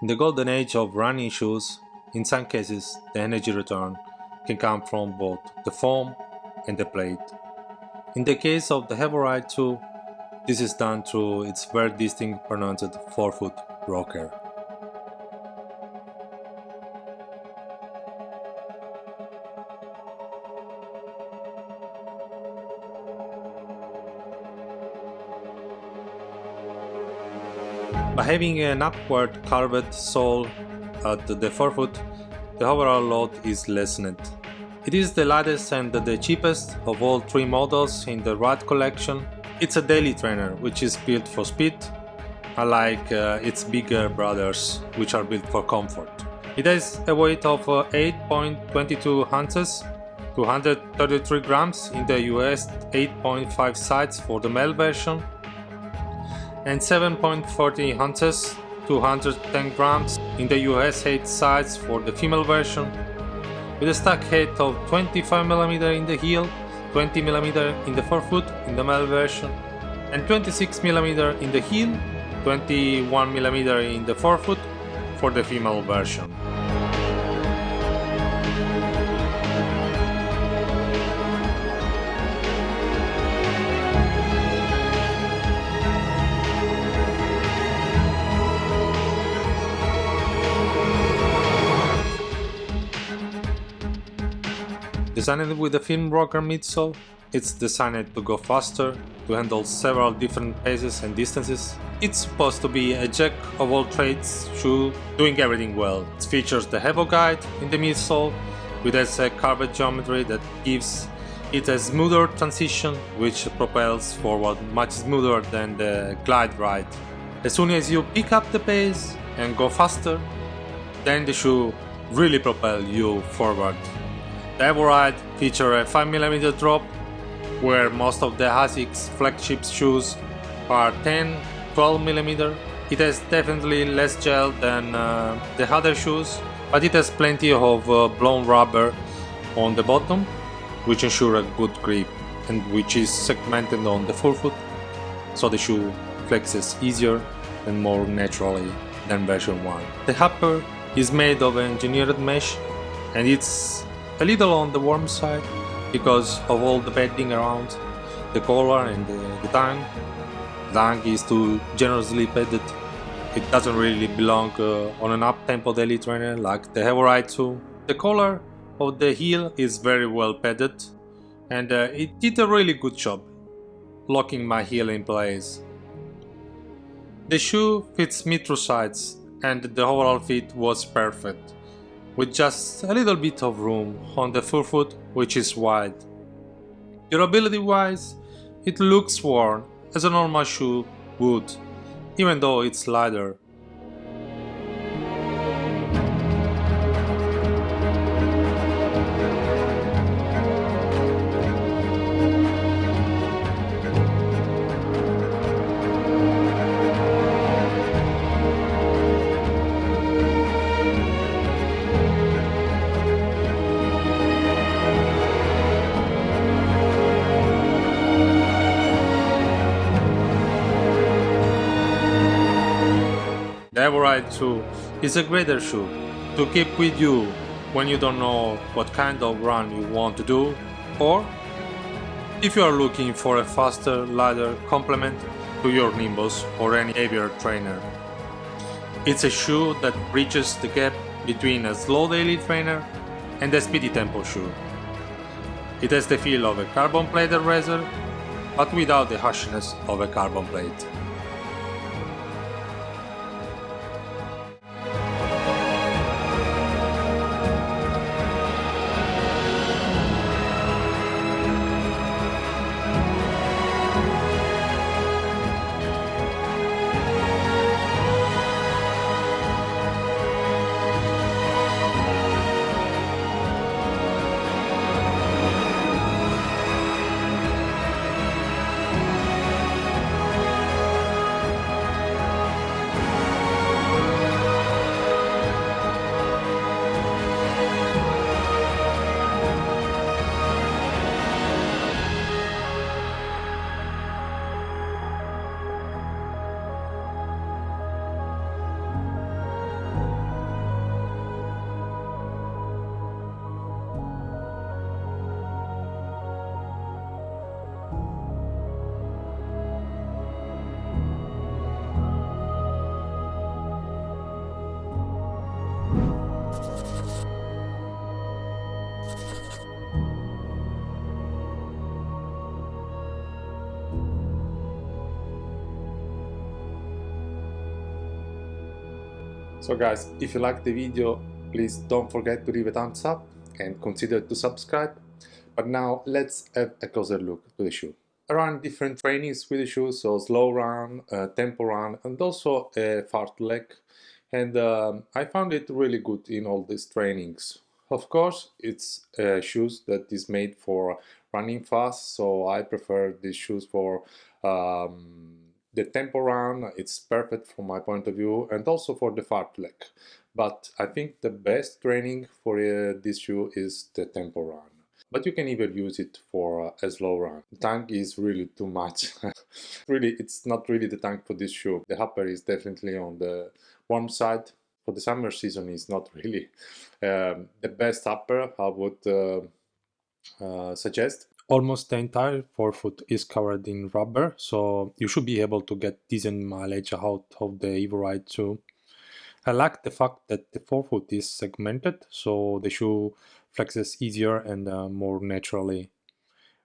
In the golden age of running shoes, in some cases the energy return can come from both the foam and the plate. In the case of the Evoride 2, this is done through its very distinct pronounced forefoot rocker. By having an upward curved sole at the forefoot, the overall load is lessened. It is the lightest and the cheapest of all three models in the Ride collection. It's a daily trainer which is built for speed, unlike uh, its bigger brothers which are built for comfort. It has a weight of uh, 8.22 ounces, 233 grams in the US 8.5 sides for the male version and 7.40 ounces 210 grams in the US 8 size for the female version with a stack height of 25mm in the heel, 20mm in the forefoot in the male version and 26mm in the heel, 21mm in the forefoot for the female version. Designed with a film rocker midsole, it's designed to go faster, to handle several different paces and distances. It's supposed to be a jack of all trades shoe, doing everything well. It features the Evo guide in the midsole, with a curved geometry that gives it a smoother transition, which propels forward much smoother than the glide ride. As soon as you pick up the pace and go faster, then the shoe really propel you forward. The Evoride feature a 5mm drop, where most of the ASICS flagship shoes are 10-12mm. It has definitely less gel than uh, the other shoes, but it has plenty of uh, blown rubber on the bottom, which ensure a good grip and which is segmented on the forefoot, so the shoe flexes easier and more naturally than version 1. The upper is made of engineered mesh and it's a little on the warm side because of all the padding around the collar and the, the tongue. The tongue is too generously padded. It doesn't really belong uh, on an up-tempo daily trainer like the Evoride 2. The collar of the heel is very well padded and uh, it did a really good job locking my heel in place. The shoe fits me through sides and the overall fit was perfect with just a little bit of room on the forefoot which is wide. Durability wise, it looks worn as a normal shoe would, even though it's lighter 2 is a greater shoe to keep with you when you don't know what kind of run you want to do or if you are looking for a faster, lighter complement to your Nimbus or any heavier trainer. It's a shoe that bridges the gap between a slow daily trainer and a speedy tempo shoe. It has the feel of a carbon plated razor, but without the harshness of a carbon plate. So guys, if you like the video, please don't forget to leave a thumbs up and consider to subscribe. But now let's have a closer look to the shoe. I run different trainings with the shoe, so slow run, uh, tempo run, and also a fartlek. And um, I found it really good in all these trainings. Of course, it's uh, shoes that is made for running fast, so I prefer these shoes for um, the tempo run. It's perfect from my point of view, and also for the fartlek. But I think the best training for uh, this shoe is the tempo run but you can even use it for uh, a slow run. The tank is really too much. really, it's not really the tank for this shoe. The upper is definitely on the warm side. For the summer season, it's not really um, the best upper I would uh, uh, suggest. Almost the entire forefoot is covered in rubber, so you should be able to get decent mileage out of the Evo 2. I like the fact that the forefoot is segmented, so the shoe flexes easier and uh, more naturally.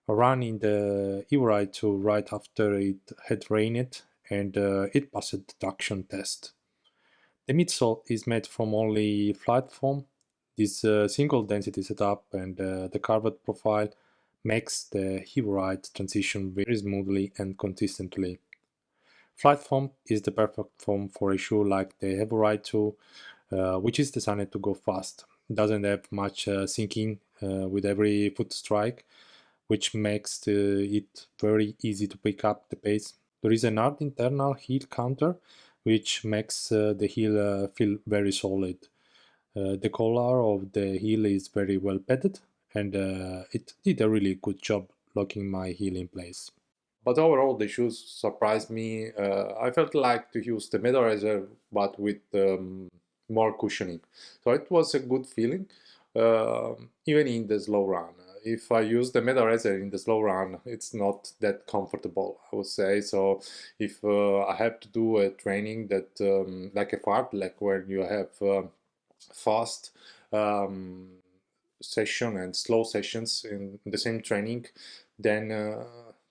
In the Evo 2 right after it had rained and uh, it passed the traction test. The midsole is made from only FlyteFoam. This uh, single density setup and uh, the curved profile makes the Evo transition very smoothly and consistently. FlyteFoam is the perfect foam for a shoe like the Evo 2, uh, which is designed to go fast doesn't have much uh, sinking uh, with every foot strike, which makes it very easy to pick up the pace. There is an hard internal heel counter, which makes uh, the heel feel very solid. the collar of the heel is very well padded, and it did a really good job locking my heel in place. But overall, the shoes surprised me. Uh, I felt like to use the MetaRacer, but with um, more cushioning. So it was a good feeling, uh, even in the slow run. If I use the MetaRacer in the slow run, it's not that comfortable, I would say. So if uh, I have to do a training that, um, like a fart, like where you have uh, fast um, session and slow sessions in the same training, then uh,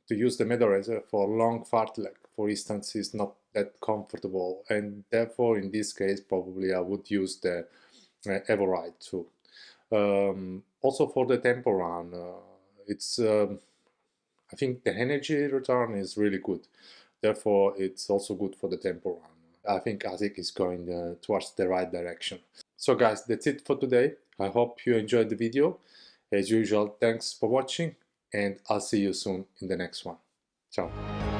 to use the MetaRacer for long fartlek, for instance, is not that comfortable and therefore in this case probably I would use the uh, Evo-Ride too. Um, also for the tempo run, uh, it's um, I think the energy return is really good. Therefore, it's also good for the tempo run. I think ASIC is going uh, towards the right direction. So guys, that's it for today. I hope you enjoyed the video. As usual, thanks for watching and I'll see you soon in the next one. Ciao.